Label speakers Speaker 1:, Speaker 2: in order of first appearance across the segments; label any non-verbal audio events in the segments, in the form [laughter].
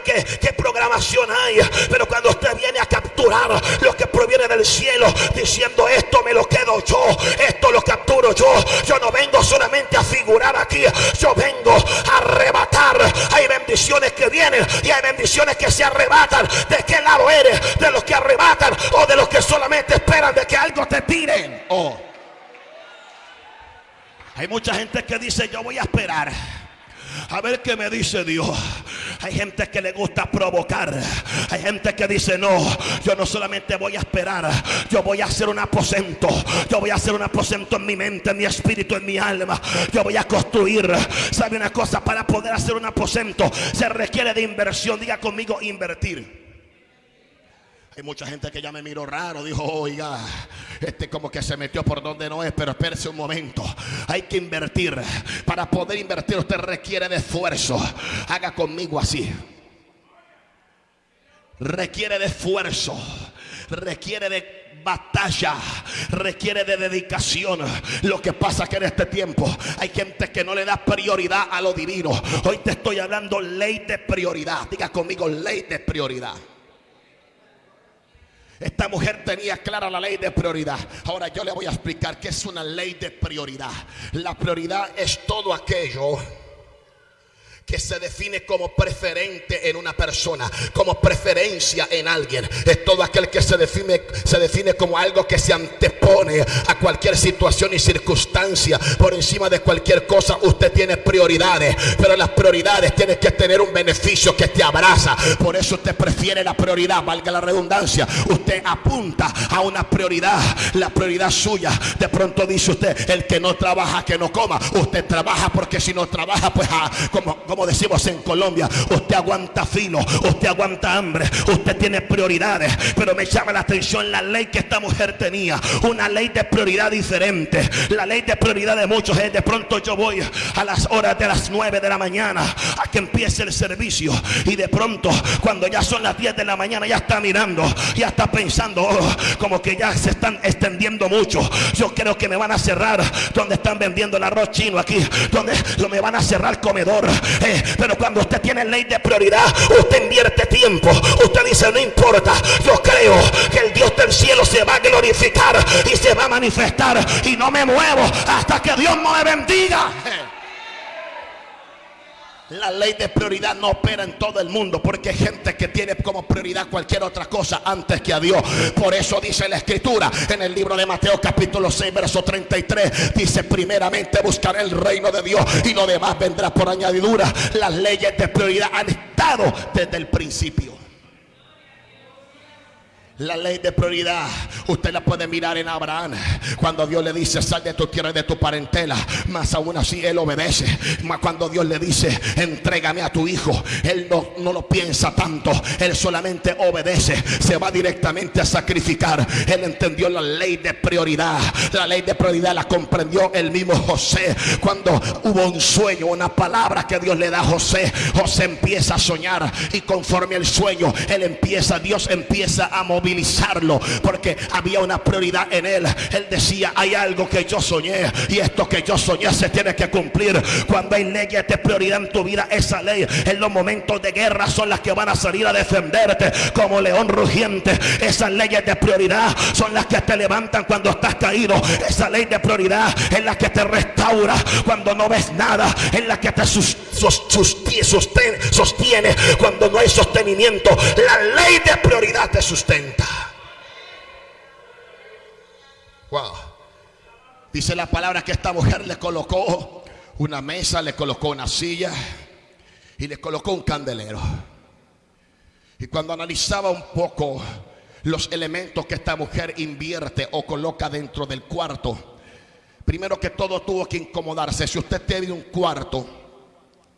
Speaker 1: sabe qué, qué programación hay. Pero cuando usted viene a capturar lo que proviene del cielo, diciendo esto me lo quedo yo, esto lo capturo yo. Yo no vengo solamente a figurar aquí, yo vengo a arrebatar. Hay bendiciones que vienen y hay bendiciones que se arrebatan. ¿De qué lado eres? ¿De los que arrebatan o de los que solamente esperan de que algo te tiren? Oh. Hay mucha gente que dice yo voy a esperar. A ver qué me dice Dios. Hay gente que le gusta provocar. Hay gente que dice, no, yo no solamente voy a esperar, yo voy a hacer un aposento. Yo voy a hacer un aposento en mi mente, en mi espíritu, en mi alma. Yo voy a construir. ¿Sabe una cosa? Para poder hacer un aposento se requiere de inversión. Diga conmigo, invertir. Hay mucha gente que ya me miró raro, dijo, oiga, este como que se metió por donde no es, pero espérese un momento. Hay que invertir. Para poder invertir usted requiere de esfuerzo. Haga conmigo así. Requiere de esfuerzo. Requiere de batalla, requiere de dedicación. Lo que pasa que en este tiempo hay gente que no le da prioridad a lo divino. Hoy te estoy hablando ley de prioridad. Diga conmigo ley de prioridad. Esta mujer tenía clara la ley de prioridad. Ahora yo le voy a explicar qué es una ley de prioridad. La prioridad es todo aquello que se define como preferente en una persona, como preferencia en alguien. Es todo aquel que se define, se define como algo que se antepone a cualquier situación y circunstancia. Por encima de cualquier cosa, usted tiene prioridades, pero las prioridades tienen que tener un beneficio que te abraza. Por eso usted prefiere la prioridad, valga la redundancia. Usted apunta a una prioridad, la prioridad suya. De pronto dice usted, el que no trabaja, que no coma. Usted trabaja porque si no trabaja, pues ah, como, como decimos en Colombia, usted aguanta filo, usted aguanta hambre, usted tiene prioridades. Pero me llama la atención la ley que esta mujer tenía, una ley de prioridad diferente. La ley de prioridad de muchos es de pronto yo voy a las horas de las 9 de la mañana a que empiece el servicio y de pronto cuando ya son las 10 de la mañana ya está mirando, ya está pensando oh, como que ya se están extendiendo mucho. Yo creo que me van a cerrar donde están vendiendo el arroz chino aquí, donde me van a cerrar comedor. Pero cuando usted tiene ley de prioridad, usted invierte tiempo. Usted dice, no importa, yo creo que el Dios del cielo se va a glorificar y se va a manifestar. Y no me muevo hasta que Dios me bendiga. [laughs] La ley de prioridad no opera en todo el mundo porque hay gente que tiene como prioridad cualquier otra cosa antes que a Dios. Por eso dice la escritura en el libro de Mateo capítulo 6 verso 33. Dice primeramente buscaré el reino de Dios y lo demás vendrá por añadidura. Las leyes de prioridad han estado desde el principio. La ley de prioridad, usted la puede mirar en Abraham. Cuando Dios le dice, sal de tu tierra y de tu parentela, más aún así él obedece. Más cuando Dios le dice, entrégame a tu hijo, él no, no lo piensa tanto, él solamente obedece, se va directamente a sacrificar. Él entendió la ley de prioridad. La ley de prioridad la comprendió el mismo José. Cuando hubo un sueño, una palabra que Dios le da a José, José empieza a soñar y conforme el sueño, él empieza, Dios empieza a mover porque había una prioridad en él. Él decía, hay algo que yo soñé y esto que yo soñé se tiene que cumplir. Cuando hay leyes de prioridad en tu vida, esa ley en los momentos de guerra son las que van a salir a defenderte como león rugiente. Esas leyes de prioridad son las que te levantan cuando estás caído. Esa ley de prioridad es la que te restaura cuando no ves nada. Es la que te sostiene cuando no hay sostenimiento. La ley de prioridad te sustenta. Wow. Dice la palabra que esta mujer le colocó una mesa, le colocó una silla y le colocó un candelero. Y cuando analizaba un poco los elementos que esta mujer invierte o coloca dentro del cuarto, primero que todo tuvo que incomodarse. Si usted tiene un cuarto,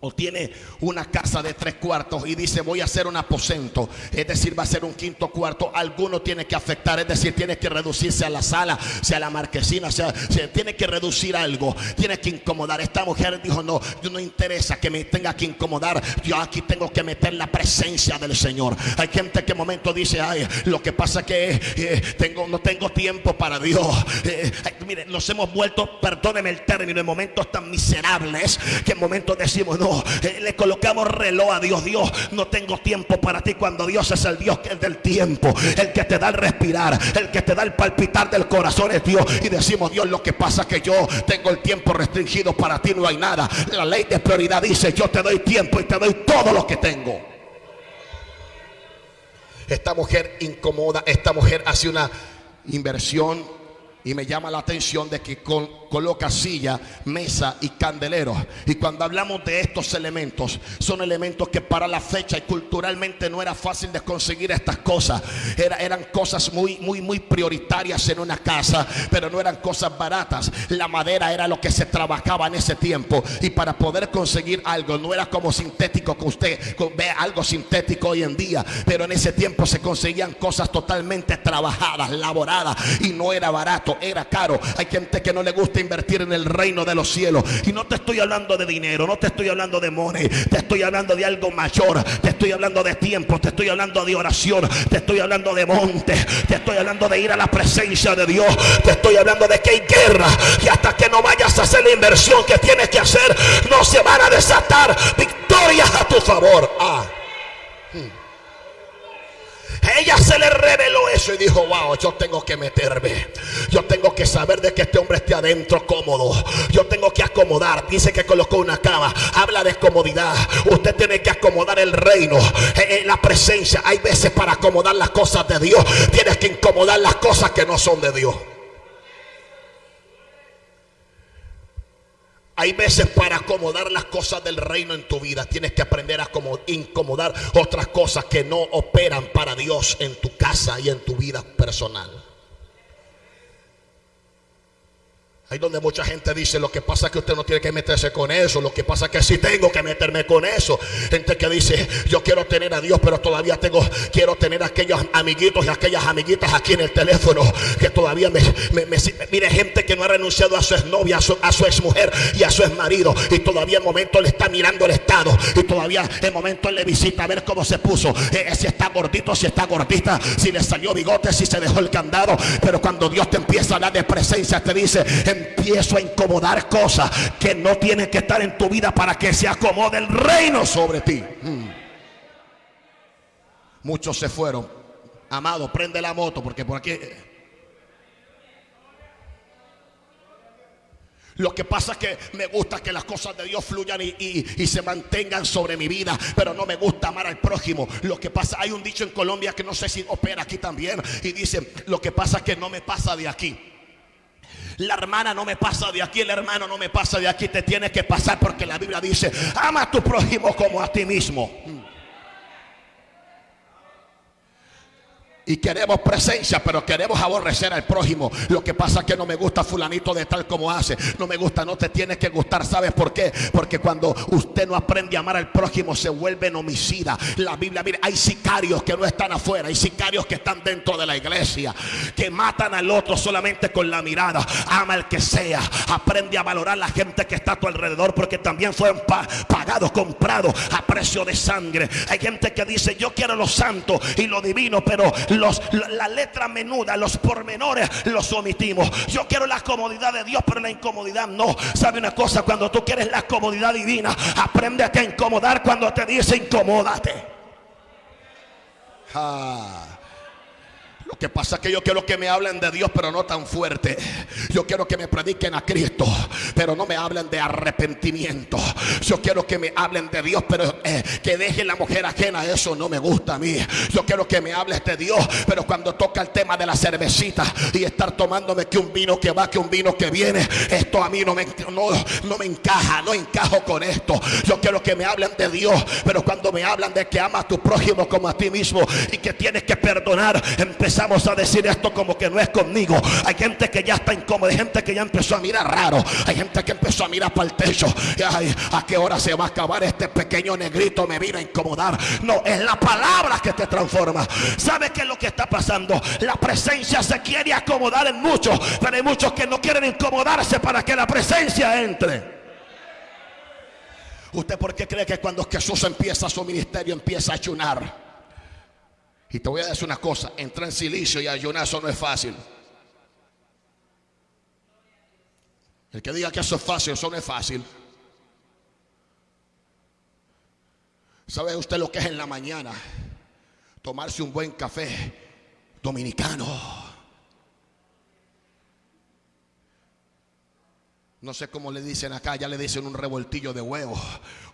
Speaker 1: o tiene una casa de tres cuartos y dice voy a hacer un aposento, es decir, va a ser un quinto cuarto, alguno tiene que afectar, es decir, tiene que reducirse a la sala, sea la marquesina, sea, tiene que reducir algo, tiene que incomodar. Esta mujer dijo, no, yo no interesa que me tenga que incomodar, yo aquí tengo que meter la presencia del Señor. Hay gente que en momento dice, ay, lo que pasa que eh, tengo, no tengo tiempo para Dios. Eh, mire, nos hemos vuelto, perdóneme el término, en momentos tan miserables que en momentos decimos, no, eh, le colocamos reloj a Dios. Dios, no tengo tiempo para ti cuando Dios es el Dios que es del tiempo, el que te da el respirar, el que te da el palpitar del corazón es Dios. Y decimos, Dios, lo que pasa es que yo tengo el tiempo restringido, para ti no hay nada. La ley de prioridad dice, yo te doy tiempo y te doy todo lo que tengo. Esta mujer incomoda, esta mujer hace una inversión y me llama la atención de que coloca silla, mesa y candelero. Y cuando hablamos de estos elementos, son elementos que para la fecha y culturalmente no era fácil de conseguir estas cosas. eran cosas muy, muy, muy prioritarias en una casa, pero no eran cosas baratas. La madera era lo que se trabajaba en ese tiempo. Y para poder conseguir algo, no era como sintético que usted ve algo sintético hoy en día, pero en ese tiempo se conseguían cosas totalmente trabajadas, laboradas, y no era barato era caro. Hay gente que no le gusta invertir en el reino de los cielos. Y no te estoy hablando de dinero, no te estoy hablando de money, te estoy hablando de algo mayor, te estoy hablando de tiempo, te estoy hablando de oración, te estoy hablando de monte, te estoy hablando de ir a la presencia de Dios, te estoy hablando de que hay guerra y hasta que no vayas a hacer la inversión que tienes que hacer, no se van a desatar victorias a tu favor. Ah. Ella se le reveló eso y dijo, wow, yo tengo que meterme. Yo tengo que saber de que este hombre esté adentro cómodo. Yo tengo que acomodar. Dice que colocó una cama. Habla de comodidad. Usted tiene que acomodar el reino. Eh, eh, la presencia. Hay veces para acomodar las cosas de Dios. Tienes que incomodar las cosas que no son de Dios. Hay veces para acomodar las cosas del reino en tu vida tienes que aprender a incomodar otras cosas que no operan para Dios en tu casa y en tu vida personal. Ahí donde mucha gente dice, lo que pasa es que usted no tiene que meterse con eso, lo que pasa es que sí tengo que meterme con eso. Gente que dice, yo quiero tener a Dios, pero todavía tengo, quiero tener a aquellos amiguitos y aquellas amiguitas aquí en el teléfono, que todavía me, mire gente que no ha renunciado a su exnovia, a su, a su exmujer y a su exmarido, y todavía en momento le está mirando el estado, y todavía en momento le visita a ver cómo se puso, eh, eh, si está gordito, si está gordita, si le salió bigote, si se dejó el candado, pero cuando Dios te empieza a hablar de presencia, te dice, empiezo a incomodar cosas que no tienen que estar en tu vida para que se acomode el reino sobre ti. Hmm. Muchos se fueron. Amado, prende la moto porque por aquí... Lo que pasa es que me gusta que las cosas de Dios fluyan y, se mantengan sobre mi vida, pero no me gusta amar al prójimo. Lo que pasa, hay un dicho en Colombia que no sé si opera aquí también, y dice, lo que pasa es que no me pasa de aquí. La hermana no me pasa de aquí, el hermano no me pasa de aquí, te tiene que pasar porque la Biblia dice, ama a tu prójimo como a ti mismo. Y queremos presencia, pero queremos aborrecer al prójimo. Lo que pasa es que no me gusta fulanito de tal como hace. No me gusta, no te tiene que gustar. ¿Sabes por qué? Porque cuando usted no aprende a amar al prójimo se vuelve homicida. La Biblia, mire, hay sicarios que no están afuera. Hay sicarios que están dentro de la iglesia. Que matan al otro solamente con la mirada. Ama al que sea. Aprende a valorar la gente que está a tu alrededor. Porque también fueron pagados, comprados a precio de sangre. Hay gente que dice, yo quiero lo santo y lo divino, pero la letra menuda, los pormenores los omitimos. Yo quiero la comodidad de Dios, pero la incomodidad no. ¿Sabe una cosa? Cuando tú quieres la comodidad divina, aprende a incomodar cuando te dice incomódate. Ah. Lo que pasa es que yo quiero que me hablen de Dios, pero no tan fuerte. Yo quiero que me prediquen a Cristo, pero no me hablen de arrepentimiento. Yo quiero que me hablen de Dios, pero eh, que dejen la mujer ajena. Eso no me gusta a mí. Yo quiero que me hables de Dios, pero cuando toca el tema de la cervecita y estar tomándome que un vino que va, que un vino que viene, esto a mí no me, encaja, no encajo con esto. Yo quiero que me hablen de Dios, pero cuando me hablan de que amas a tu prójimo como a ti mismo y que tienes que perdonar, empezar Vamos a decir esto como que no es conmigo. Hay gente que ya está incómoda, hay gente que ya empezó a mirar raro, hay gente que empezó a mirar para el techo. Ay, ¿A qué hora se va a acabar este pequeño negrito? Me vino a incomodar. No, es la palabra que te transforma. ¿Sabe qué es lo que está pasando? La presencia se quiere acomodar en muchos, pero hay muchos que no quieren incomodarse para que la presencia entre. ¿Usted por qué cree que cuando Jesús empieza su ministerio empieza a ayunar? Y te voy a decir una cosa, entrar en silicio y ayunar eso no es fácil. El que diga que eso es fácil, eso no es fácil. ¿Sabe usted lo que es en la mañana? Tomarse un buen café dominicano. No sé cómo le dicen acá, ya le dicen un revoltillo de huevo,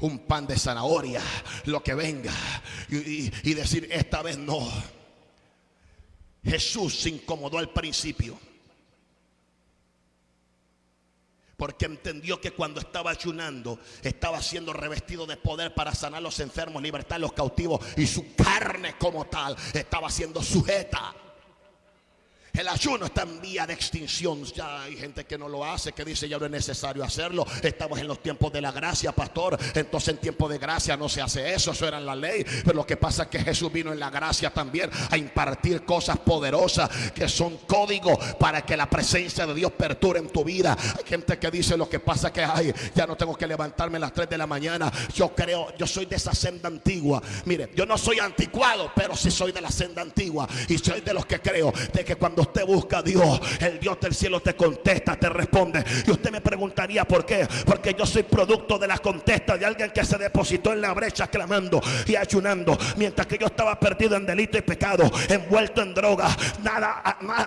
Speaker 1: un pan de zanahoria, lo que venga. Y, y decir, esta vez no. Jesús se incomodó al principio. Porque entendió que cuando estaba ayunando, estaba siendo revestido de poder para sanar a los enfermos, libertar a los cautivos. Y su carne como tal estaba siendo sujeta el ayuno está en vía de extinción. Ya hay gente que no lo hace, que dice ya no es necesario hacerlo. Estamos en los tiempos de la gracia, pastor. Entonces en tiempo de gracia no se hace eso, eso era la ley. Pero lo que pasa es que Jesús vino en la gracia también a impartir cosas poderosas que son códigos para que la presencia de Dios perture en tu vida. Hay gente que dice lo que pasa es que ay, ya no tengo que levantarme a las 3 de la mañana. Yo creo, yo soy de esa senda antigua. Mire, yo no soy anticuado, pero sí soy de la senda antigua. Y soy de los que creo de que cuando usted busca a Dios, el Dios del cielo te contesta, te responde. Y usted me preguntaría por qué. Porque yo soy producto de la contesta de alguien que se depositó en la brecha clamando y ayunando. Mientras que yo estaba perdido en delito y pecado, envuelto en droga. Nada,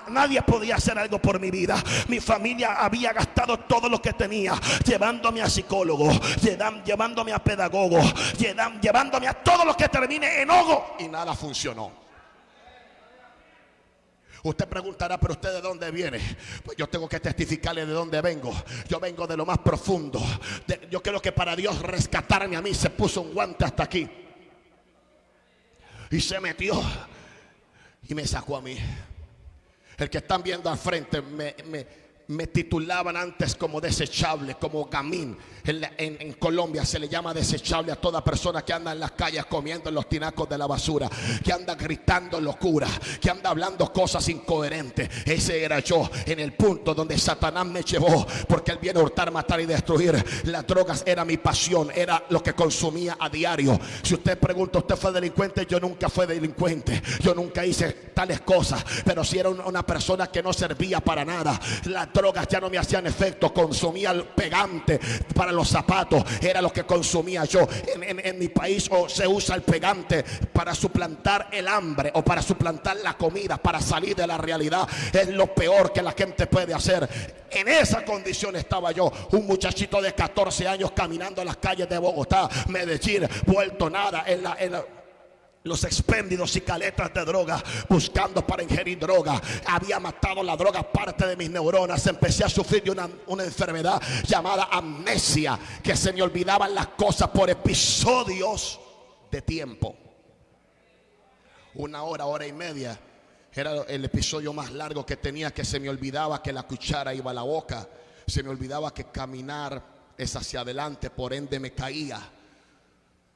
Speaker 1: nadie podía hacer algo por mi vida. Mi familia había gastado todo lo que tenía, llevándome a psicólogo, llevándome a pedagogo, llevándome a todo lo que termine en hogo. Y nada funcionó. Usted preguntará, pero usted de dónde viene? Pues yo tengo que testificarle de dónde vengo. Yo vengo de lo más profundo. yo creo que para Dios rescatarme a mí se puso un guante hasta aquí. Y se metió y me sacó a mí. El que están viendo al frente me, me me titulaban antes como desechable, como gamín. En, Colombia se le llama desechable a toda persona que anda en las calles comiendo en los tinacos de la basura, que anda gritando locura, que anda hablando cosas incoherentes. Ese era yo en el punto donde Satanás me llevó, porque él viene a hurtar, matar y destruir. Las drogas era mi pasión, era lo que consumía a diario. Si usted pregunta, ¿usted fue delincuente? Yo nunca fui delincuente, yo nunca hice tales cosas, pero si era una persona que no servía para nada. La drogas ya no me hacían efecto. Consumía el pegante para los zapatos. Era lo que consumía yo. En, mi país se usa el pegante para suplantar el hambre o para suplantar la comida, para salir de la realidad. Es lo peor que la gente puede hacer. En esa condición estaba yo, un muchachito de 14 años caminando en las calles de Bogotá, Medellín, vuelto nada en en la los expéndidos y caletas de droga buscando para ingerir droga. Había matado la droga parte de mis neuronas. Empecé a sufrir de una, una, enfermedad llamada amnesia, que se me olvidaban las cosas por episodios de tiempo. Una hora, hora y media. Era el episodio más largo que tenía que se me olvidaba que la cuchara iba a la boca. Se me olvidaba que caminar es hacia adelante, por ende me caía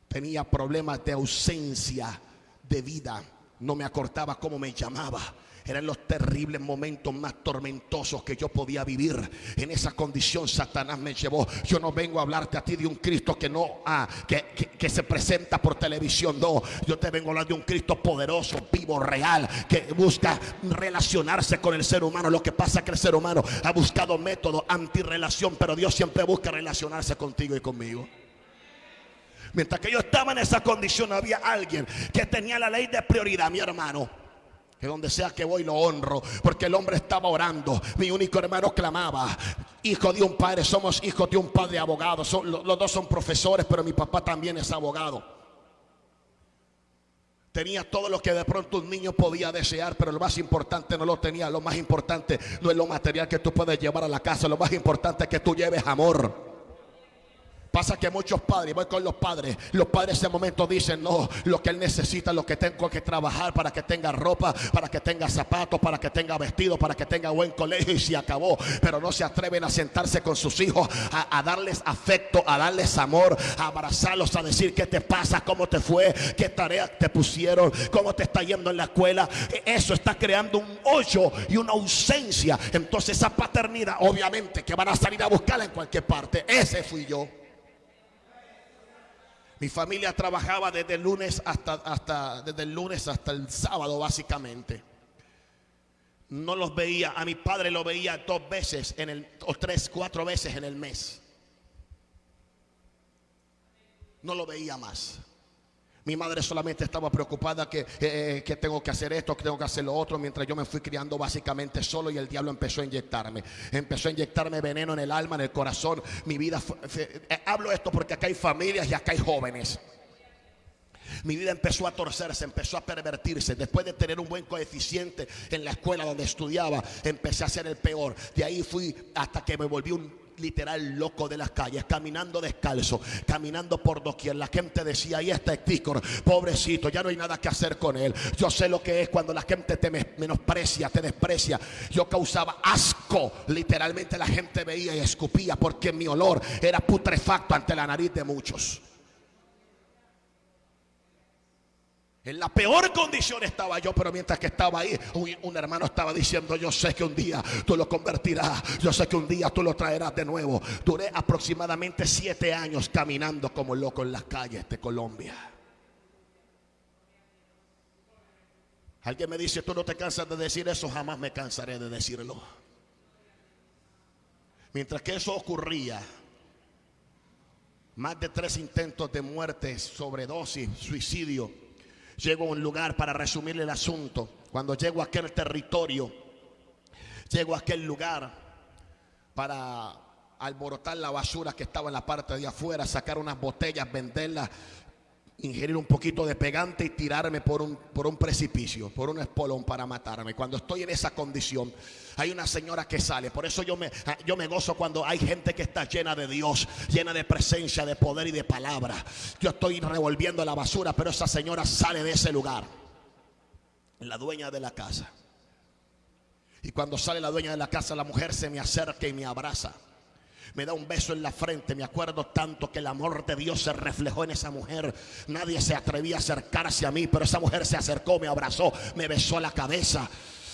Speaker 1: tenía problemas de ausencia de vida. No me acordaba cómo me llamaba. Eran los terribles momentos más tormentosos que yo podía vivir. En esa condición Satanás me llevó. Yo no vengo a hablarte a ti de un Cristo que no ah, que, que, se presenta por televisión. No, yo te vengo a hablar de un Cristo poderoso, vivo, real, que busca relacionarse con el ser humano. Lo que pasa es que el ser humano ha buscado métodos antirrelación, pero Dios siempre busca relacionarse contigo y conmigo. Mientras que yo estaba en esa condición, había alguien que tenía la ley de prioridad, mi hermano. Que donde sea que voy lo honro, porque el hombre estaba orando. Mi único hermano clamaba, hijo de un padre, somos hijos de un padre abogado. los dos son profesores, pero mi papá también es abogado. Tenía todo lo que de pronto un niño podía desear, pero lo más importante no lo tenía. Lo más importante no es lo material que tú puedes llevar a la casa, lo más importante es que tú lleves amor. Pasa que muchos padres, voy con los padres, los padres en ese momento dicen, no, lo que él necesita, lo que tengo que trabajar para que tenga ropa, para que tenga zapatos, para que tenga vestido, para que tenga buen colegio y se acabó. Pero no se atreven a sentarse con sus hijos, a, darles afecto, a darles amor, a abrazarlos, a decir qué te pasa, cómo te fue, qué tareas te pusieron, cómo te está yendo en la escuela. E, eso está creando un hoyo y una ausencia. Entonces esa paternidad, obviamente, que van a salir a buscarla en cualquier parte. Ese fui yo. Mi familia trabajaba desde el lunes hasta, hasta, desde el lunes hasta el sábado, básicamente. No los veía, a mi padre lo veía dos veces en el, o tres, cuatro veces en el mes. No lo veía más. Mi madre solamente estaba preocupada que, eh, que tengo que hacer esto, que tengo que hacer lo otro, mientras yo me fui criando básicamente solo y el diablo empezó a inyectarme. Empezó a inyectarme veneno en el alma, en el corazón. Mi vida, fue- eh, hablo esto porque acá hay familias y acá hay jóvenes. Mi vida empezó a torcerse, empezó a pervertirse. Después de tener un buen coeficiente en la escuela donde estudiaba, empecé a ser el peor. De ahí fui hasta que me volví un literal loco de las calles, caminando descalzo, caminando por doquier. La gente decía, ahí está Hector, pobrecito, ya no hay nada que hacer con él. Yo sé lo que es cuando la gente te me- menosprecia, te desprecia. Yo causaba asco, literalmente la gente veía y escupía porque mi olor era putrefacto ante la nariz de muchos. En la peor condición estaba yo, pero mientras que estaba ahí, un, hermano estaba diciendo, yo sé que un día tú lo convertirás, yo sé que un día tú lo traerás de nuevo. Duré aproximadamente siete años caminando como loco en las calles de Colombia. Alguien me dice, tú no te cansas de decir eso, jamás me cansaré de decirlo. Mientras que eso ocurría, más de tres intentos de muerte, sobredosis, suicidio. Llego a un lugar para resumirle el asunto. Cuando llego a aquel territorio, llego a aquel lugar para alborotar la basura que estaba en la parte de afuera, sacar unas botellas, venderlas, ingerir un poquito de pegante y tirarme por un, por un precipicio, por un espolón para matarme. Cuando estoy en esa condición, hay una señora que sale. Por eso yo me, yo me gozo cuando hay gente que está llena de Dios, llena de presencia, de poder y de palabra. Yo estoy revolviendo la basura, pero esa señora sale de ese lugar. La dueña de la casa. Y cuando sale la dueña de la casa, la mujer se me acerca y me abraza. Me da un beso en la frente. Me acuerdo tanto que el amor de Dios se reflejó en esa mujer. Nadie se atrevía a acercarse a mí, pero esa mujer se acercó, me abrazó, me besó la cabeza.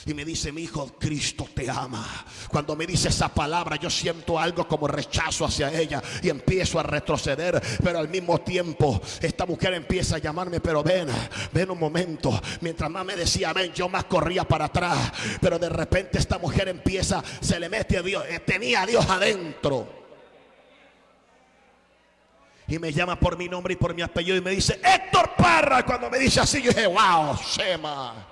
Speaker 1: Y me dice, mi hijo, Cristo te ama. Cuando me dice esa palabra, yo siento algo como rechazo hacia ella y empiezo a retroceder. Pero al mismo tiempo, esta mujer empieza a llamarme, pero ven, ven un momento. Mientras más me decía, ven, yo más corría para atrás. Pero de repente esta mujer empieza, se le mete a Dios, eh, tenía a Dios adentro. Y me llama por mi nombre y por mi apellido y me dice, Héctor Parra. Cuando me dice así, yo dije, wow, Shema.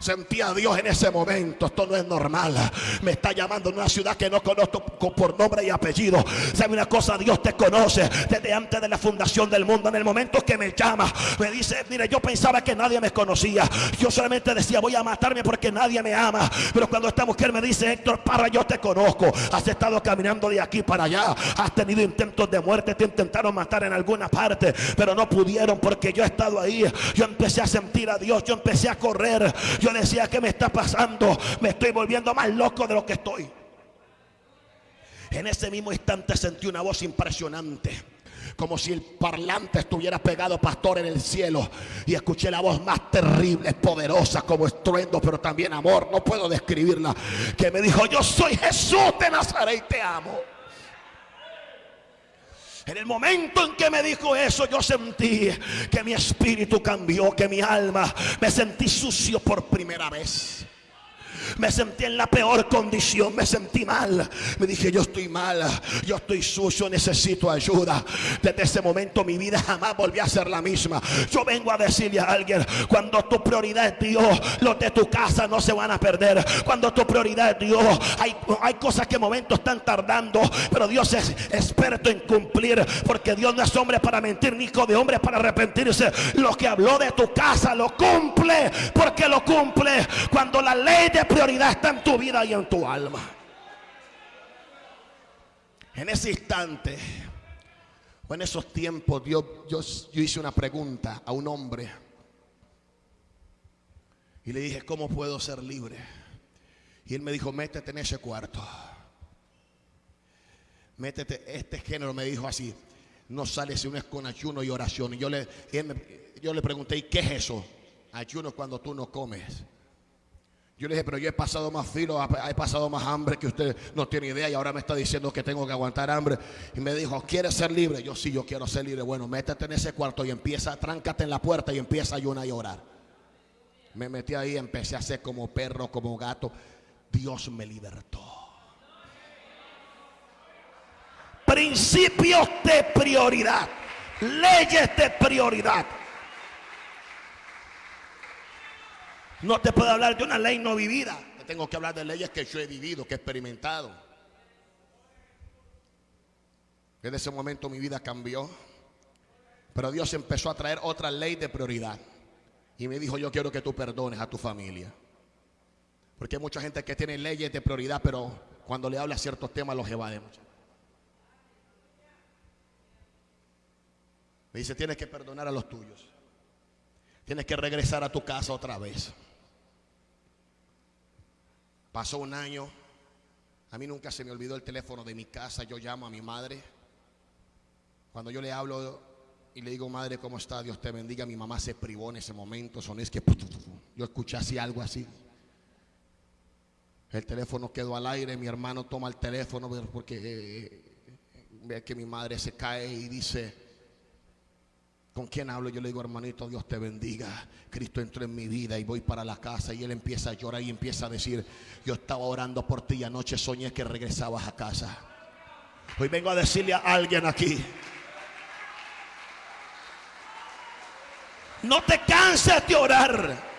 Speaker 1: Sentí a Dios en ese momento. Esto no es normal. Me está llamando en una ciudad que no conozco por nombre y apellido. ¿Sabe una cosa? Dios te conoce desde antes de la fundación del mundo. En el momento que me llama, me dice: Mire, yo pensaba que nadie me conocía. Yo solamente decía: Voy a matarme porque nadie me ama. Pero cuando esta mujer me dice: Héctor Parra, yo te conozco. Has estado caminando de aquí para allá. Has tenido intentos de muerte. Te intentaron matar en alguna parte, pero no pudieron porque yo he estado ahí. Yo empecé a sentir a Dios. Yo empecé a correr. Decía, ¿qué me está pasando? Me estoy volviendo más loco de lo que estoy. En ese mismo instante sentí una voz impresionante. Como si el parlante estuviera pegado, pastor, en el cielo. Y escuché la voz más terrible, poderosa, como estruendo, pero también amor. No puedo describirla. Que me dijo, yo soy Jesús de Nazaret y te amo. En el momento en que me dijo eso, yo sentí que mi espíritu cambió, que mi alma me sentí sucio por primera vez. Me sentí en la peor condición, me sentí mal. Me dije, yo estoy mal, yo estoy sucio, necesito ayuda. Desde ese momento mi vida jamás volvió a ser la misma. Yo vengo a decirle a alguien, cuando tu prioridad es Dios, los de tu casa no se van a perder. Cuando tu prioridad es Dios, hay, hay cosas que momentos están tardando, pero Dios es experto en cumplir, porque Dios no es hombre para mentir, ni hijo de hombre para arrepentirse. Lo que habló de tu casa lo cumple, porque lo cumple cuando la ley de prioridad está en tu vida y en tu alma. En ese instante, o en esos tiempos, Dios, yo, yo hice una pregunta a un hombre. Y le dije, ¿cómo puedo ser libre? Y él me dijo, métete en ese cuarto. Métete, este género me dijo así, no sale si uno es con ayuno y oración. Y yo le, yo le pregunté, ¿y qué es eso? Ayuno cuando tú no comes. Yo le dije, pero yo he pasado más filo, he pasado más hambre que usted no tiene idea y ahora me está diciendo que tengo que aguantar hambre. Y me dijo, ¿quieres ser libre? Yo sí, yo quiero ser libre. Bueno, métete en ese cuarto y empieza, tráncate en la puerta y empieza a ayunar y orar. Me metí ahí, empecé a hacer como perro, como gato. Dios me libertó. Principios de prioridad, leyes de prioridad.
Speaker 2: No te puedo hablar de una ley no vivida.
Speaker 1: Te tengo que hablar de leyes que yo he vivido, que he experimentado. Desde ese momento mi vida cambió. Pero Dios empezó a traer otra ley de prioridad. Y me dijo, yo quiero que tú perdones a tu familia. Porque hay mucha gente que tiene leyes de prioridad, pero cuando le habla ciertos temas los evade mucho. Me dice, tienes que perdonar a los tuyos. Tienes que regresar a tu casa otra vez. Pasó un año. A mí nunca se me olvidó el teléfono de mi casa. Yo llamo a mi madre. Cuando yo le hablo y le digo, madre, ¿cómo está? Dios te bendiga. Mi mamá se privó en ese momento. Son es que yo escuché así algo así. El teléfono quedó al aire. Mi hermano toma el teléfono porque eh, ve que mi madre se cae y dice, ¿Con quién hablo? Yo le digo, hermanito, Dios te bendiga. Cristo entró en mi vida y voy para la casa y él empieza a llorar y empieza a decir, yo estaba orando por ti y anoche soñé que regresabas a casa. Hoy vengo a decirle a alguien aquí,
Speaker 2: no te canses de orar.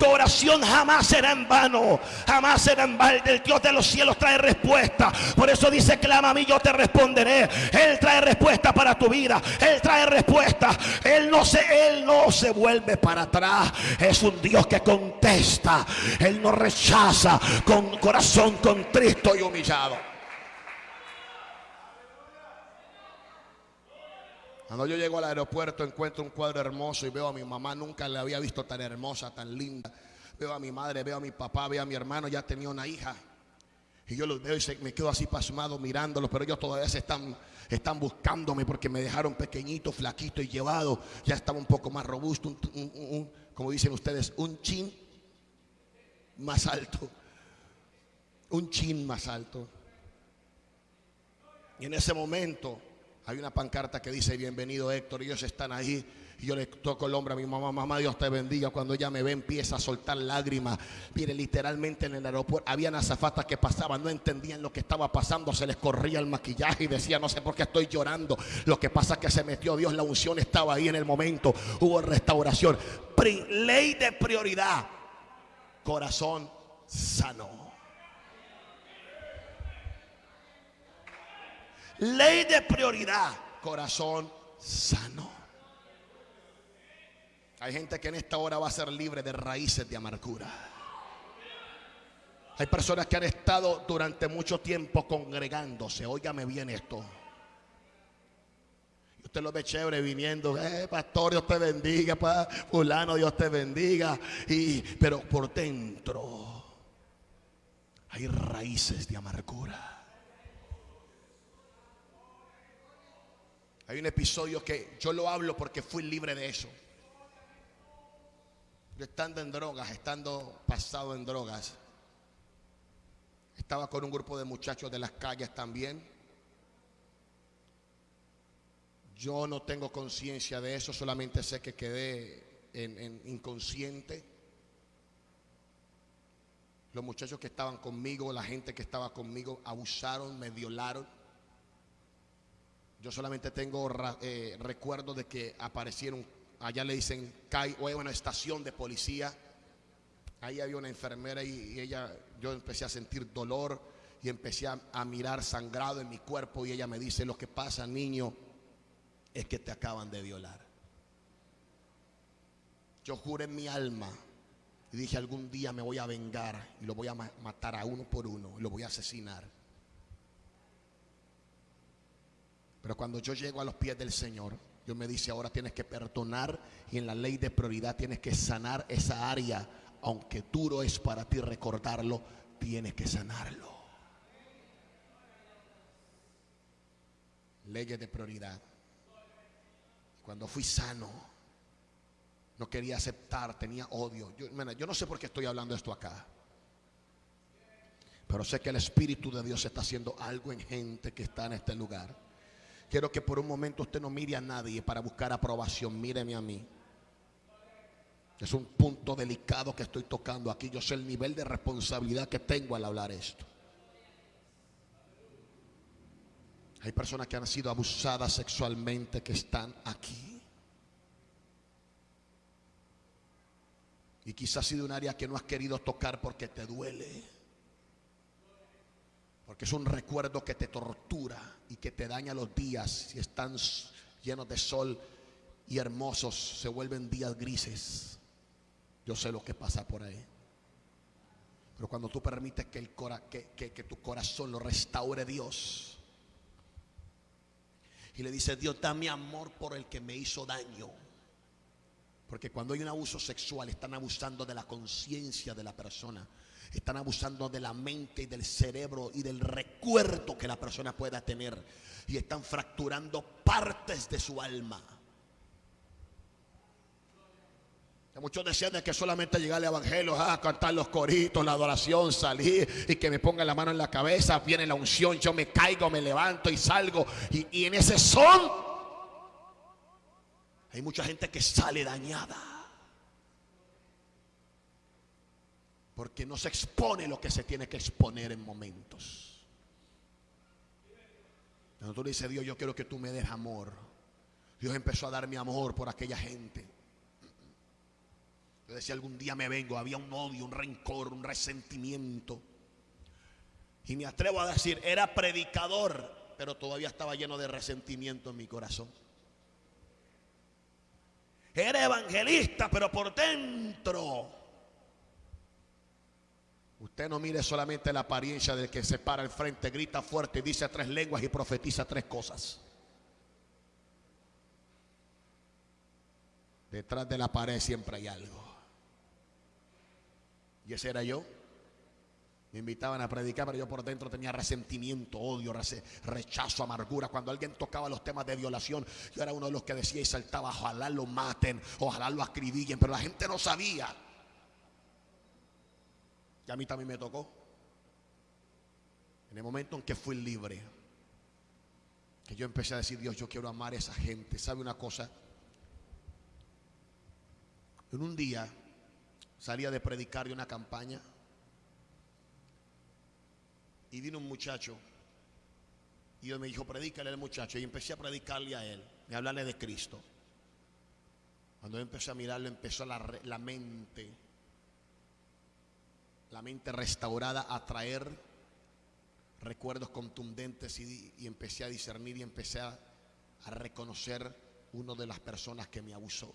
Speaker 2: Tu oración jamás será en vano, jamás será en balde. El Dios de los cielos trae respuesta. Por eso dice, clama a mí, yo te responderé. Él trae respuesta para tu vida. Él trae respuesta. Él no se, él no se vuelve para atrás. Es un Dios que contesta. Él no rechaza con corazón contristo y humillado.
Speaker 1: Cuando yo llego al aeropuerto encuentro un cuadro hermoso y veo a mi mamá, nunca la había visto tan hermosa, tan linda. Veo a mi madre, veo a mi papá, veo a mi hermano, ya tenía una hija. Y yo los veo y me quedo así pasmado mirándolos, pero ellos todavía se están, están buscándome porque me dejaron pequeñito, flaquito y llevado. Ya estaba un poco más robusto, como dicen ustedes, un chin más alto. Un chin más alto. Y en ese momento hay una pancarta que dice bienvenido Héctor, ellos están ahí. Y yo le toco el hombro a mi mamá, mamá, Dios te bendiga. Cuando ella me ve, empieza a soltar lágrimas. Mire, literalmente en el aeropuerto habían azafatas que pasaban, no entendían lo que estaba pasando, se les corría el maquillaje y decía, no sé por qué estoy llorando. Lo que pasa es que se metió Dios, la unción estaba ahí en el momento, hubo restauración. ley de prioridad, corazón sano. Ley de prioridad, corazón sano. Hay gente que en esta hora va a ser libre de raíces de amargura. Hay personas que han estado durante mucho tiempo congregándose. Óigame bien esto. Y usted lo ve chévere viniendo. Eh, pastor, Dios te bendiga. fulano, Dios te bendiga. Y, pero por dentro hay raíces de amargura. Hay un episodio que yo lo hablo porque fui libre de eso. Yo estando en drogas, estando pasado en drogas, estaba con un grupo de muchachos de las calles también. Yo no tengo conciencia de eso, solamente sé que quedé en, inconsciente. Los muchachos que estaban conmigo, la gente que estaba conmigo, abusaron, me violaron. Yo solamente tengo eh, recuerdo de que aparecieron, allá le dicen CAI o una estación de policía. Ahí había una enfermera y, ella, yo empecé a sentir dolor y empecé a, mirar sangrado en mi cuerpo y ella me dice, lo que pasa niño es que te acaban de violar. Yo juré en mi alma y dije algún día me voy a vengar y lo voy a matar a uno por uno lo voy a asesinar. Pero cuando yo llego a los pies del Señor, Dios me dice, ahora tienes que perdonar y en la ley de prioridad tienes que sanar esa área. Aunque duro es para ti recordarlo, tienes que sanarlo. Leyes de prioridad. Cuando fui sano, no quería aceptar, tenía odio. Yo, yo no sé por qué estoy hablando esto acá. Pero sé que el Espíritu de Dios está haciendo algo en gente que está en este lugar. Quiero que por un momento usted no mire a nadie para buscar aprobación. Míreme a mí. Es un punto delicado que estoy tocando aquí. Yo sé el nivel de responsabilidad que tengo al hablar esto. Hay personas que han sido abusadas sexualmente que están aquí. Y quizás ha sido un área que no has querido tocar porque te duele. Porque es un recuerdo que te tortura y que te daña los días. Si están llenos de sol y hermosos, se vuelven días grises. Yo sé lo que pasa por ahí. Pero cuando tú permites que, el que, que tu corazón lo restaure Dios. Y le dice, Dios, dame amor por el que me hizo daño. Porque cuando hay un abuso sexual están abusando de la conciencia de la persona. Están abusando de la mente y del cerebro y del recuerdo que la persona pueda tener. Y están fracturando partes de su alma. Muchos decían que solamente llegar al evangelio, ah, cantar los coritos, la adoración, salir y que me ponga la mano en la cabeza, viene la unción, yo me caigo, me levanto y salgo. Y en ese son hay mucha gente que sale dañada. Porque no se expone lo que se tiene que exponer en momentos. Cuando tú le dices, Dios, yo quiero que tú me des amor. Dios empezó a darme amor por aquella gente. Yo decía, algún día me vengo, había un odio, un rencor, un resentimiento. Y me atrevo a decir, era predicador, pero todavía estaba lleno de resentimiento en mi corazón. Era evangelista, pero por dentro. Usted no mire solamente la apariencia del que se para al frente, grita fuerte, dice tres lenguas y profetiza tres cosas. Detrás de la pared siempre hay algo. Y ese era yo. Me invitaban a predicar, pero yo por dentro tenía resentimiento, odio, rechazo, amargura. Cuando alguien tocaba los temas de violación, yo era uno de los que decía y saltaba, ojalá lo maten, ojalá lo acribillen, pero la gente no sabía. Y a mí también me tocó. En el momento en que fui libre, que yo empecé a decir, Dios, yo quiero amar a esa gente. ¿Sabe una cosa? En un día salía de predicar de una campaña y vino un muchacho. Y Dios me dijo, predícale al muchacho. Y empecé a predicarle a él, y hablarle de Cristo. Cuando yo empecé a mirarlo, empezó la, la mente, la mente restaurada a traer recuerdos contundentes y, empecé a discernir y empecé a, reconocer uno de las personas que me abusó.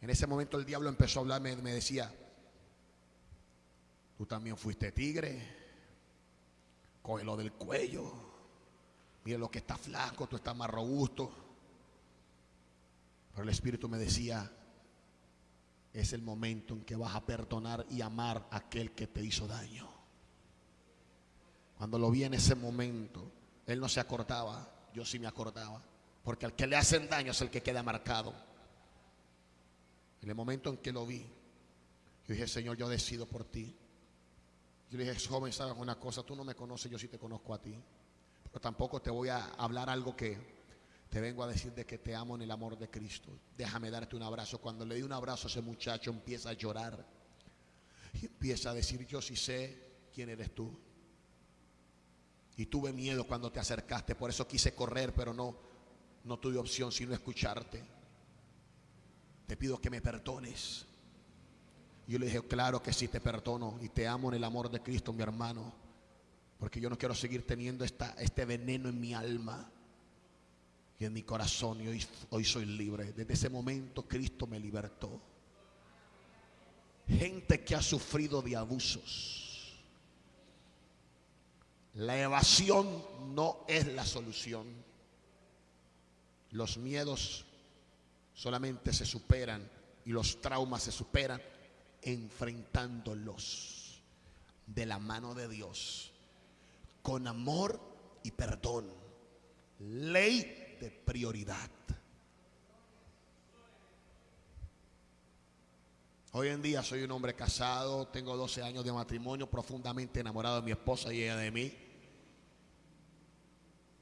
Speaker 1: En ese momento el diablo empezó a hablarme, me decía, Tú también fuiste tigre. Cógelo del cuello. Mira lo que está flaco, tú estás más robusto. Pero el Espíritu me decía, es el momento en que vas a perdonar y amar a aquel que te hizo daño. Cuando lo vi en ese momento, él no se acordaba, yo sí me acordaba. Porque al que le hacen daño es el que queda marcado. En el momento en que lo vi, yo dije, Señor, yo decido por ti. Yo le dije, joven, sabes una cosa, tú no me conoces, yo sí te conozco a ti. Pero tampoco te voy a hablar algo que te vengo a decir de que te amo en el amor de Cristo. Déjame darte un abrazo. Cuando le di un abrazo a ese muchacho empieza a llorar. Y empieza a decir, yo sí sé quién eres tú. Y tuve miedo cuando te acercaste, por eso quise correr, pero no, no tuve opción sino escucharte. Te pido que me perdones yo le dije, claro que sí, te perdono y te amo en el amor de Cristo, mi hermano. Porque yo no quiero seguir teniendo esta, este veneno en mi alma y en mi corazón. Y hoy, hoy soy libre. Desde ese momento Cristo me libertó. Gente que ha sufrido de abusos. La evasión no es la solución. Los miedos solamente se superan y los traumas se superan enfrentándolos de la mano de Dios, con amor y perdón. Ley prioridad. Hoy en día soy un hombre casado, tengo 12 años de matrimonio, profundamente enamorado de mi esposa y ella de mí.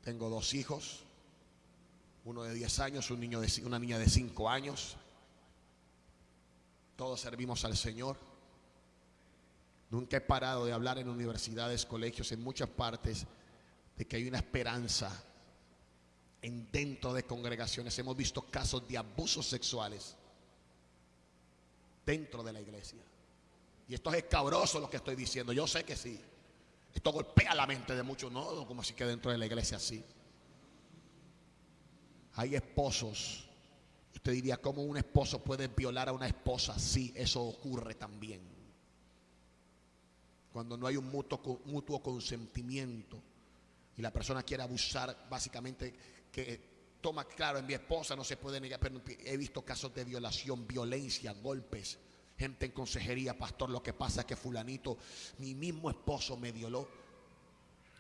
Speaker 1: Tengo dos hijos, uno de 10 años, un niño de, una niña de 5 años. Todos servimos al Señor. Nunca he parado de hablar en universidades, colegios, en muchas partes, de que hay una esperanza en dentro de congregaciones. Hemos visto casos de abusos sexuales dentro de la iglesia. Y esto es escabroso lo que estoy diciendo, yo sé que sí. Esto golpea la mente de muchos, no, como así que dentro de la iglesia sí. Hay esposos. Usted diría, ¿cómo un esposo puede violar a una esposa? Sí, eso ocurre también. Cuando no hay un mutuo, mutuo consentimiento y la persona quiere abusar, básicamente, que toma claro, en mi esposa no se puede negar, pero he visto casos de violación, violencia, golpes. Gente en consejería, pastor, lo que pasa es que fulanito, mi mismo esposo me violó.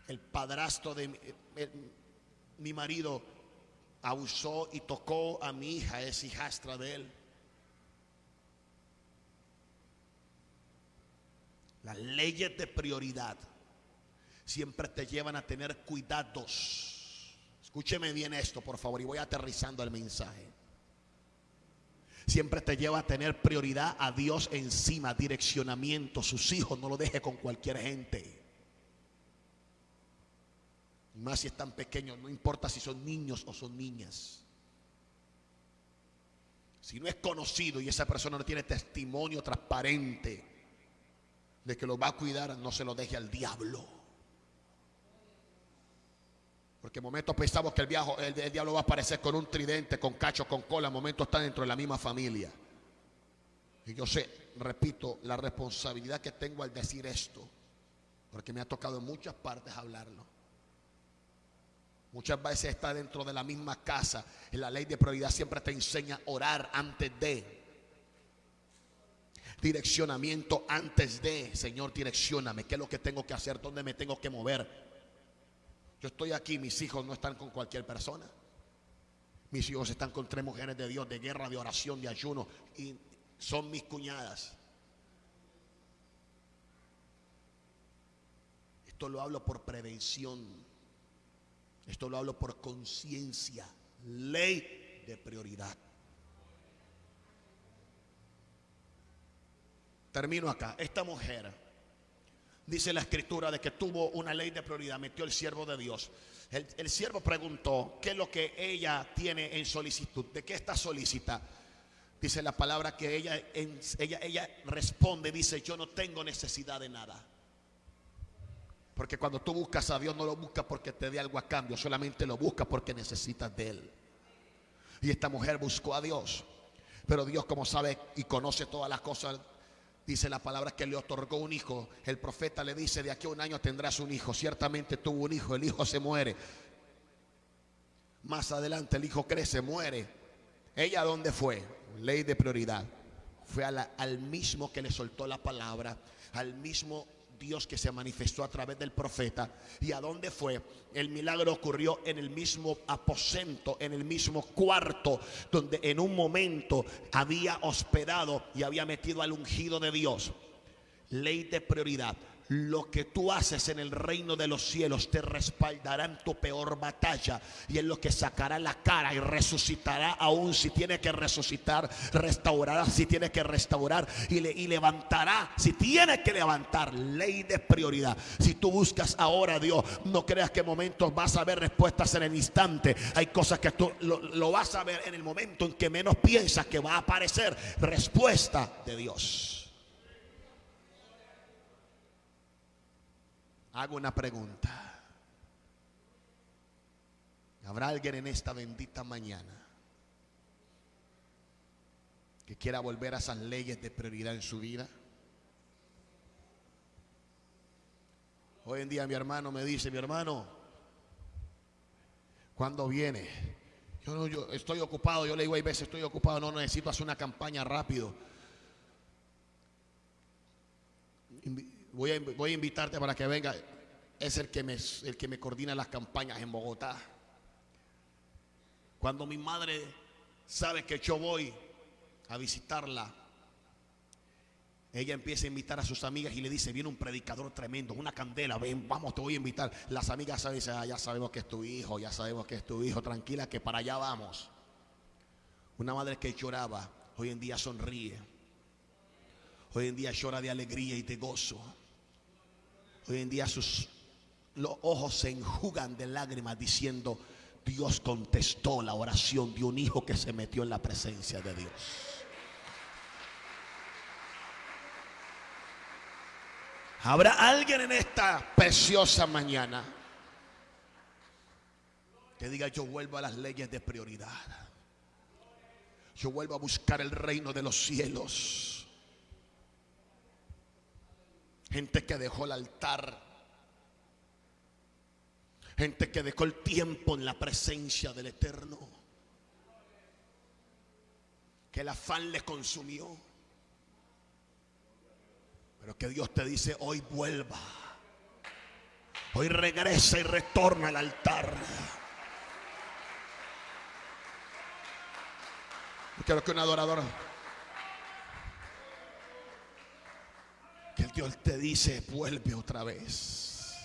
Speaker 1: El padrastro de mi, mi marido abusó y tocó a mi hija, es hijastra de él. Las leyes de prioridad siempre te llevan a tener cuidados. Escúcheme bien esto, por favor, y voy aterrizando el mensaje. Siempre te lleva a tener prioridad a Dios encima, direccionamiento. Sus hijos no lo deje con cualquier gente. Más si están pequeños, no importa si son niños o son niñas. Si no es conocido y esa persona no tiene testimonio transparente de que lo va a cuidar, no se lo deje al diablo. Porque en momentos pensamos que el, el, diablo va a aparecer con un tridente, con cacho, con cola. En momentos está dentro de la misma familia. Y yo sé, repito, la responsabilidad que tengo al decir esto. Porque me ha tocado en muchas partes hablarlo. Muchas veces está dentro de la misma casa. En la ley de prioridad siempre te enseña orar antes de. Direccionamiento antes de. Señor, direccioname. ¿Qué es lo que tengo que hacer? ¿Dónde me tengo que mover? Yo estoy aquí, mis hijos no están con cualquier persona. Mis hijos están con tres mujeres de Dios, de guerra, de oración, de ayuno. Y son mis cuñadas. Esto lo hablo por prevención. Esto lo hablo por conciencia. Ley de prioridad. Termino acá. Esta mujer dice la escritura de que tuvo una ley de prioridad, metió el siervo de Dios. El, siervo preguntó, ¿qué es lo que ella tiene en solicitud? ¿De qué está solicita? Dice la palabra que ella, ella, ella responde, dice, yo no tengo necesidad de nada. Porque cuando tú buscas a Dios no lo buscas porque te dé algo a cambio, solamente lo buscas porque necesitas de Él. Y esta mujer buscó a Dios. Pero Dios como sabe y conoce todas las cosas Dice la palabra que le otorgó un hijo. El profeta le dice, de aquí a un año tendrás un hijo. Ciertamente tuvo un hijo, el hijo se muere. Más adelante el hijo crece, muere. ¿Ella dónde fue? Ley de prioridad. Fue al mismo que le soltó la palabra, al mismo Dios que se manifestó a través del profeta. ¿Y a dónde fue? El milagro ocurrió en el mismo aposento, en el mismo cuarto, donde en un momento había hospedado y había metido al ungido de Dios. Ley de prioridad lo que tú haces en el reino de los cielos te respaldará en tu peor batalla y es lo que sacará la cara y resucitará aún si tiene que resucitar, restaurará si tiene que restaurar y, y levantará si tiene que levantar. Ley de prioridad. Si tú buscas ahora a Dios, no creas que en momentos vas a ver respuestas en el instante. Hay cosas que tú lo vas a ver en el momento en que menos piensas que va a aparecer respuesta de Dios. Hago una pregunta. ¿Habrá alguien en esta bendita mañana que quiera volver a esas leyes de prioridad en su vida? Hoy en día mi hermano me dice, mi hermano, ¿cuándo viene? Yo no, yo estoy ocupado, yo le digo hay veces estoy ocupado, no necesito hacer una campaña rápido. Voy a, invitarte para que venga. Es el que, me, el que me coordina las campañas en Bogotá. Cuando mi madre sabe que yo voy a visitarla, ella empieza a invitar a sus amigas y le dice, viene un predicador tremendo, una candela, ven, vamos, te voy a invitar. Las amigas saben, ah, ya sabemos que es tu hijo, ya sabemos que es tu hijo, tranquila que para allá vamos. Una madre que lloraba, hoy en día sonríe. Hoy en día llora de alegría y de gozo. Hoy en día sus los ojos se enjugan de lágrimas diciendo, Dios contestó la oración de un hijo que se metió en la presencia de Dios. ¿Habrá alguien en esta preciosa mañana que diga yo vuelvo a las leyes de prioridad? Yo vuelvo a buscar el reino de los cielos. Gente que dejó el altar. Gente que dejó el tiempo en la presencia del Eterno. Que el afán les consumió. Pero que Dios te dice, hoy vuelva. Hoy regresa y retorna al altar. Quiero que un adorador. Que el Dios te dice, vuelve otra vez.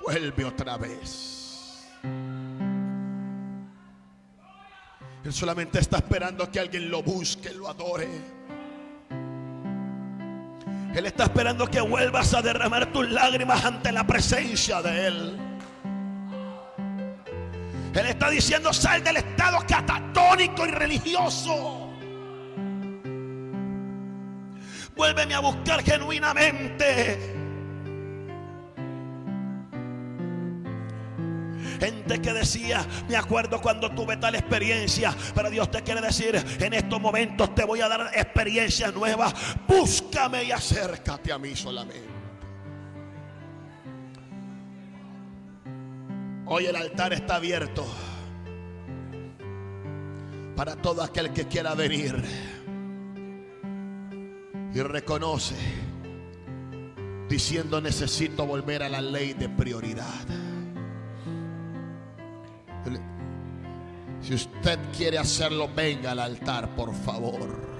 Speaker 1: Vuelve otra vez. Él solamente está esperando que alguien lo busque, lo adore. Él está esperando que vuelvas a derramar tus lágrimas ante la presencia de Él. Él está diciendo, sal del estado catatónico y religioso. Vuélveme a buscar genuinamente. Gente que decía, me acuerdo cuando tuve tal experiencia, pero Dios te quiere decir, en estos momentos te voy a dar experiencias nuevas. Búscame y acércate a mí solamente. Hoy el altar está abierto para todo aquel que quiera venir y reconoce diciendo necesito volver a la ley de prioridad. Si usted quiere hacerlo, venga al altar, por favor.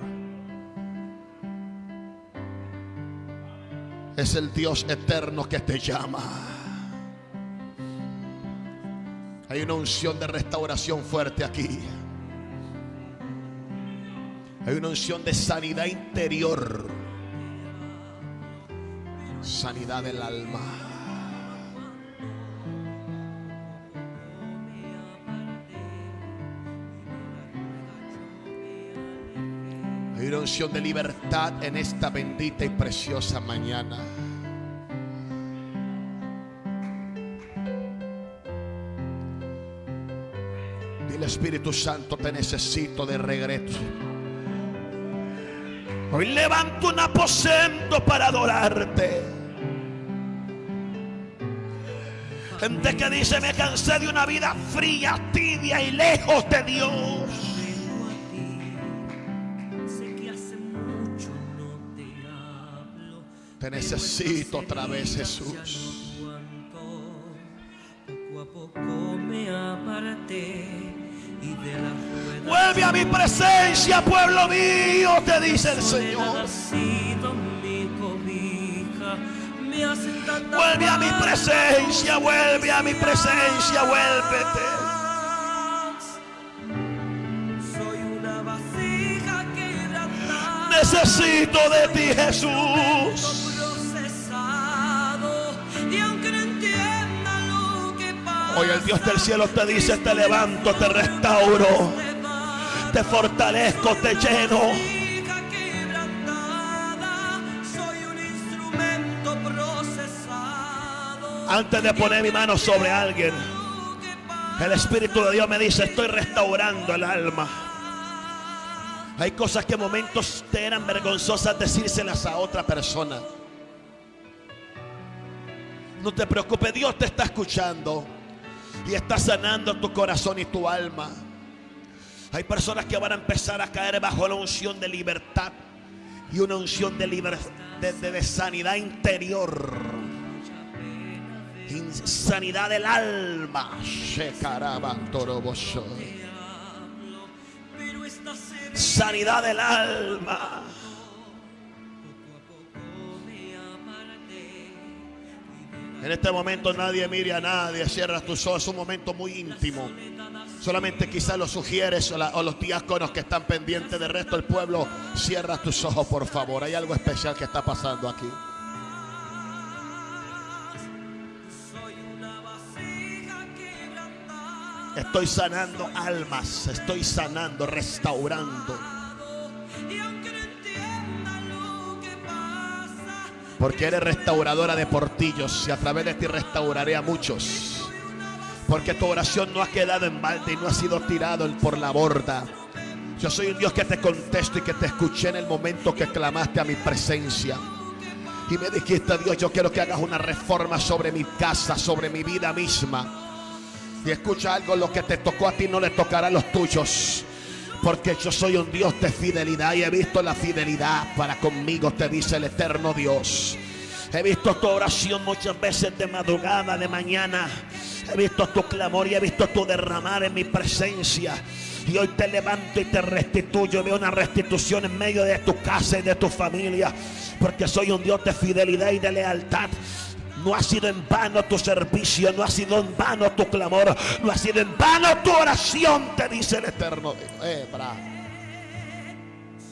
Speaker 1: Es el Dios eterno que te llama. Hay una unción de restauración fuerte aquí. Hay una unción de sanidad interior. Sanidad del alma. Hay una unción de libertad en esta bendita y preciosa mañana. Dile Espíritu Santo, te necesito de regreso. Hoy levanto un aposento para adorarte. Gente que dice, me cansé de una vida fría, tibia y lejos de Dios. Te necesito otra vez, Jesús. Vuelve a mi presencia, pueblo mío, te dice el Señor. Vuelve a mi presencia, vuelve a mi presencia, vuélvete. Necesito de ti, Jesús. Hoy el Dios del cielo te dice, te levanto, te restauro, te fortalezco, te lleno. Antes de poner mi mano sobre alguien, el Espíritu de Dios me dice, estoy restaurando el alma. Hay cosas que momentos te eran vergonzosas decírselas a otra persona. No te preocupes, Dios te está escuchando y está sanando tu corazón y tu alma. Hay personas que van a empezar a caer bajo la unción de libertad y una unción de, liber- de, de- de sanidad interior. In- sanidad del alma. Sanidad del alma. En este momento nadie mire a nadie, cierra tus ojos, es un momento muy íntimo. Solamente quizás lo sugieres o, la- o los diáconos que están pendientes del resto del pueblo, cierra tus ojos por favor. Hay algo especial que está pasando aquí. Estoy sanando almas, estoy sanando, restaurando. Porque eres restauradora de portillos y a través de ti restauraré a muchos. Porque tu oración no ha quedado en balde y no ha sido tirado por la borda. Yo soy un Dios que te contesto y que te escuché en el momento que clamaste a mi presencia. Y me dijiste, Dios, yo quiero que hagas una reforma sobre mi casa, sobre mi vida misma. Y escucha algo, lo que te tocó a ti no le tocará a los tuyos. Porque yo soy un Dios de fidelidad y he visto la fidelidad para conmigo, te dice el eterno Dios. He visto tu oración muchas veces de madrugada, de mañana. He visto tu clamor y he visto tu derramar en mi presencia. Y hoy te levanto y te restituyo. Veo una restitución en medio de tu casa y de tu familia. Porque soy un Dios de fidelidad y de lealtad. No ha sido en vano tu servicio, no ha sido en vano tu clamor, no ha sido en vano tu oración, te dice el eterno Dios. Eh.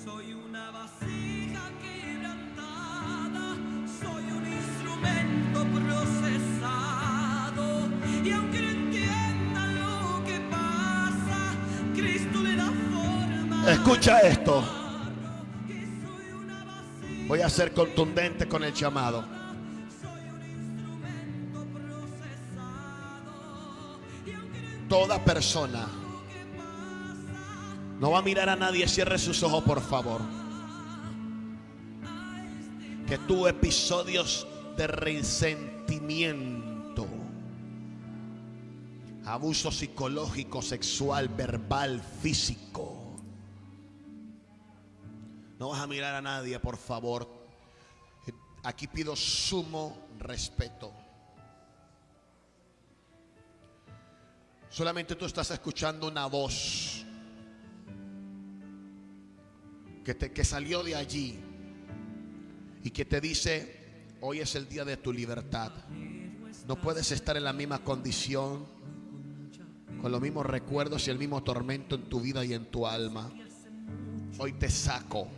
Speaker 3: Soy una vasija quebrantada, soy un instrumento procesado. Y aunque no entiendan lo que pasa, Cristo le da forma.
Speaker 1: Escucha esto. Voy a ser contundente con el llamado. Toda persona no va a mirar a nadie. Cierre sus ojos, por favor. Que tuvo episodios de resentimiento, abuso psicológico, sexual, verbal, físico. No vas a mirar a nadie, por favor. Aquí pido sumo respeto. Solamente tú estás escuchando una voz que, te, que salió de allí y que te dice, hoy es el día de tu libertad. No puedes estar en la misma condición, con los mismos recuerdos y el mismo tormento en tu vida y en tu alma. Hoy te saco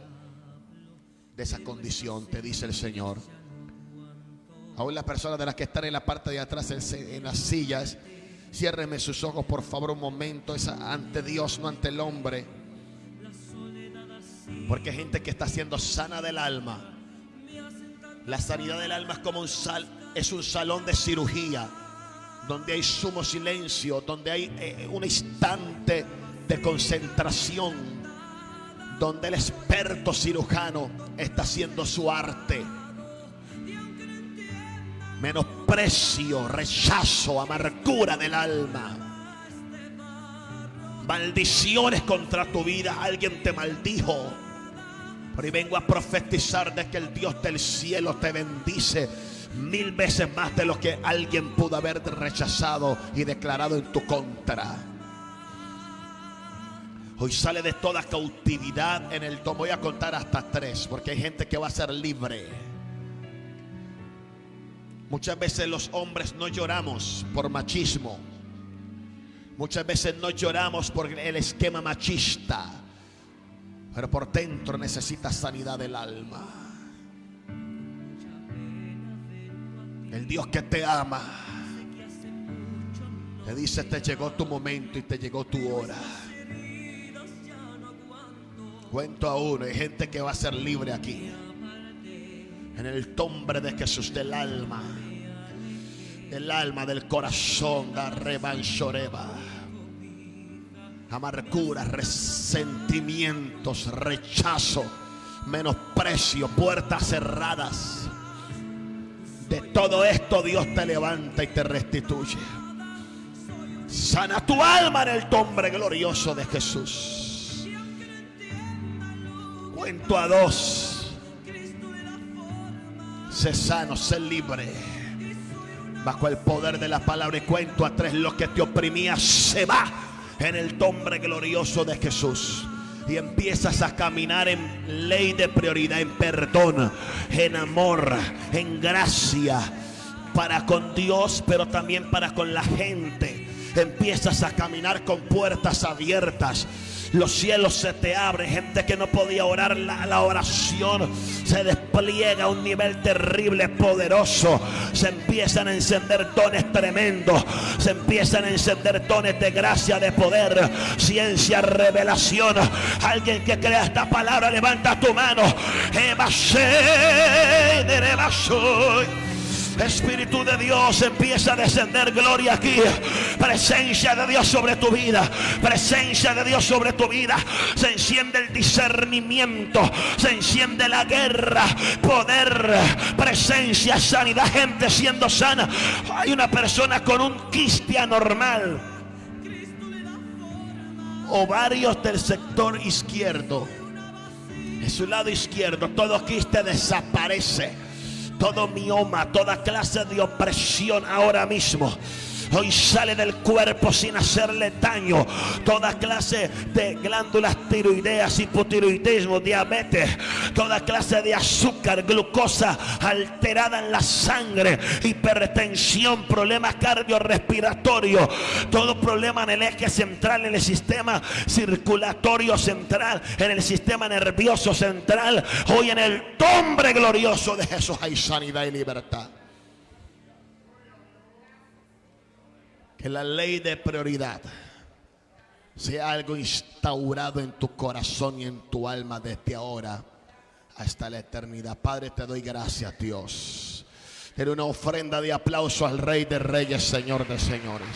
Speaker 1: de esa condición, te dice el Señor. Aún las personas de las que están en la parte de atrás, en, en las sillas, ciérreme sus ojos por favor un momento, es ante Dios, no ante el hombre. Porque hay gente que está siendo sana del alma. La sanidad del alma es como un sal, es un salón de cirugía donde hay sumo silencio, donde hay eh, un instante de concentración, donde el experto cirujano está haciendo su arte. Menosprecio, rechazo, amargura del alma. Maldiciones contra tu vida. Alguien te maldijo. Pero vengo a profetizar de que el Dios del cielo te bendice mil veces más de lo que alguien pudo haber rechazado y declarado en tu contra. Hoy sale de toda cautividad en el tomo. Voy a contar hasta tres porque hay gente que va a ser libre. Muchas veces los hombres no lloramos por machismo. Muchas veces no lloramos por el esquema machista. Pero por dentro necesitas sanidad del alma. El Dios que te ama. Te dice, te llegó tu momento y te llegó tu hora. Cuento a uno, hay gente que va a ser libre aquí. En el nombre de Jesús del alma. Del alma, del corazón, rebanchoreba. Amargura, resentimientos, rechazo, menosprecio, puertas cerradas. De todo esto Dios te levanta y te restituye. Sana tu alma en el nombre glorioso de Jesús. Cuento a dos. Sé sano, sé libre. Bajo el poder de la palabra y cuento a tres. Lo que te oprimía se va en el nombre glorioso de Jesús. Y empiezas a caminar en ley de prioridad, en perdón, en amor, en gracia. Para con Dios, pero también para con la gente. Empiezas a caminar con puertas abiertas. Los cielos se te abren. Gente que no podía orar la, oración se despliega a un nivel terrible, poderoso. Se empiezan a encender dones tremendos. Se empiezan a encender dones de gracia, de poder, ciencia, revelación. Alguien que crea esta palabra, levanta tu mano. Eva soy. Espíritu de Dios empieza a descender gloria aquí. Presencia de Dios sobre tu vida. Presencia de Dios sobre tu vida. Se enciende el discernimiento. Se enciende la guerra. Poder. Presencia, sanidad. Gente siendo sana. Hay una persona con un quiste anormal. Ovarios del sector izquierdo. En su lado izquierdo. Todo quiste desaparece todo mioma, toda clase de opresión ahora mismo. Hoy sale del cuerpo sin hacerle daño. Toda clase de glándulas tiroideas, hipotiroidismo, diabetes, toda clase de azúcar, glucosa alterada en la sangre, hipertensión, problemas cardiorrespiratorios, todo problema en el eje central, en el sistema circulatorio central, en el sistema nervioso central. Hoy en el nombre glorioso de Jesús hay sanidad y libertad. Que la ley de prioridad sea algo instaurado en tu corazón y en tu alma desde ahora hasta la eternidad. Padre, te doy gracias, Dios. Era una ofrenda de aplauso al Rey de Reyes, Señor de Señores.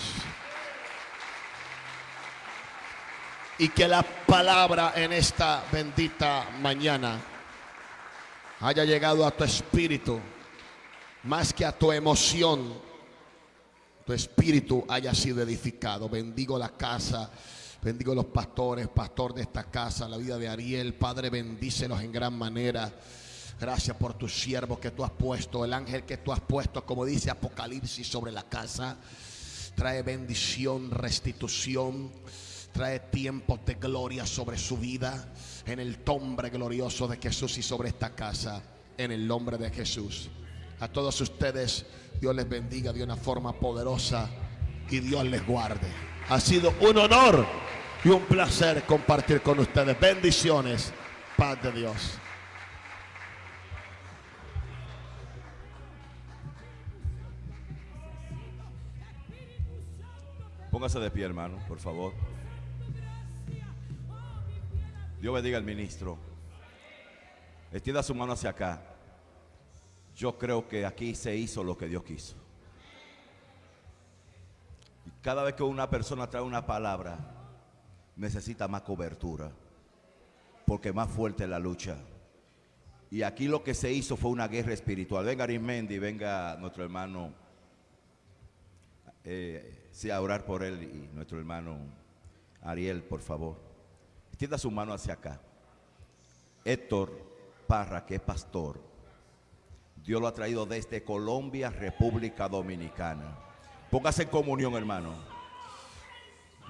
Speaker 1: Y que la palabra en esta bendita mañana haya llegado a tu espíritu más que a tu emoción tu espíritu haya sido edificado. Bendigo la casa, bendigo los pastores, pastor de esta casa, la vida de Ariel. Padre, bendícelos en gran manera. Gracias por tu siervo que tú has puesto, el ángel que tú has puesto, como dice Apocalipsis, sobre la casa. Trae bendición, restitución, trae tiempos de gloria sobre su vida, en el nombre glorioso de Jesús y sobre esta casa, en el nombre de Jesús. A todos ustedes, Dios les bendiga de una forma poderosa y Dios les guarde. Ha sido un honor y un placer compartir con ustedes. Bendiciones, paz de Dios.
Speaker 4: Póngase de pie, hermano, por favor. Dios bendiga al ministro. Extienda su mano hacia acá. Yo creo que aquí se hizo lo que Dios quiso. Y cada vez que una persona trae una palabra, necesita más cobertura. Porque más fuerte es la lucha. Y aquí lo que se hizo fue una guerra espiritual. Venga Arismendi, venga nuestro hermano, eh, sí, a orar por él y nuestro hermano Ariel, por favor. Extienda su mano hacia acá. Héctor Parra, que es pastor, Dios lo ha traído desde Colombia, República Dominicana. Póngase en comunión, hermano.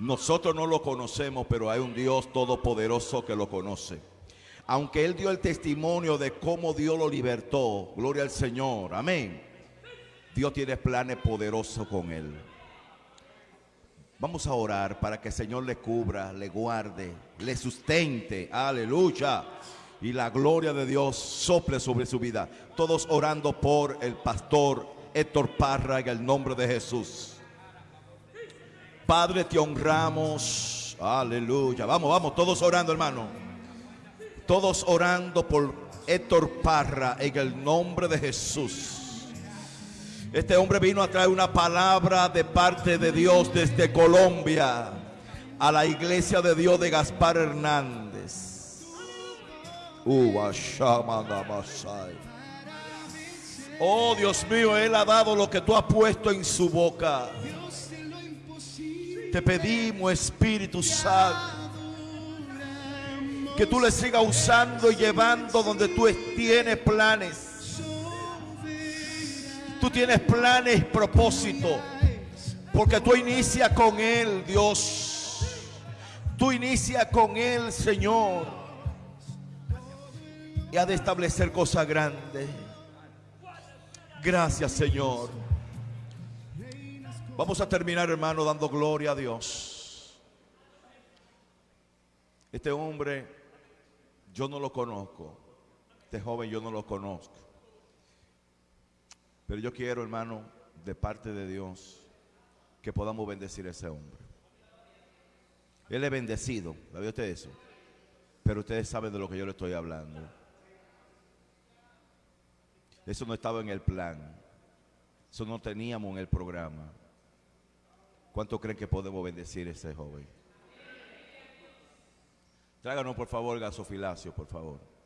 Speaker 4: Nosotros no lo conocemos, pero hay un Dios todopoderoso que lo conoce. Aunque Él dio el testimonio de cómo Dios lo libertó, gloria al Señor, amén. Dios tiene planes poderosos con Él. Vamos a orar para que el Señor le cubra, le guarde, le sustente, aleluya. Y la gloria de Dios sople sobre su vida. Todos orando por el pastor Héctor Parra en el nombre de Jesús. Padre, te honramos. Aleluya. Vamos, vamos, todos orando, hermano. Todos orando por Héctor Parra en el nombre de Jesús. Este hombre vino a traer una palabra de parte de Dios desde Colombia a la iglesia de Dios de Gaspar Hernández. Oh Dios mío, Él ha dado lo que tú has puesto en su boca. Te pedimos, Espíritu Santo, que tú le sigas usando y llevando donde tú tienes planes. Tú tienes planes y propósito. Porque tú inicias con Él, Dios. Tú inicias con Él, Señor. Y ha de establecer cosas grandes. Gracias, Señor. Vamos a terminar, hermano, dando gloria a Dios. Este hombre, yo no lo conozco. Este joven yo no lo conozco. Pero yo quiero, hermano, de parte de Dios, que podamos bendecir a ese hombre. Él es bendecido, ¿sabía usted eso? Pero ustedes saben de lo que yo le estoy hablando. Eso no estaba en el plan. Eso no teníamos en el programa. ¿Cuánto creen que podemos bendecir a ese joven? Tráganos por favor gasofilacio, por favor.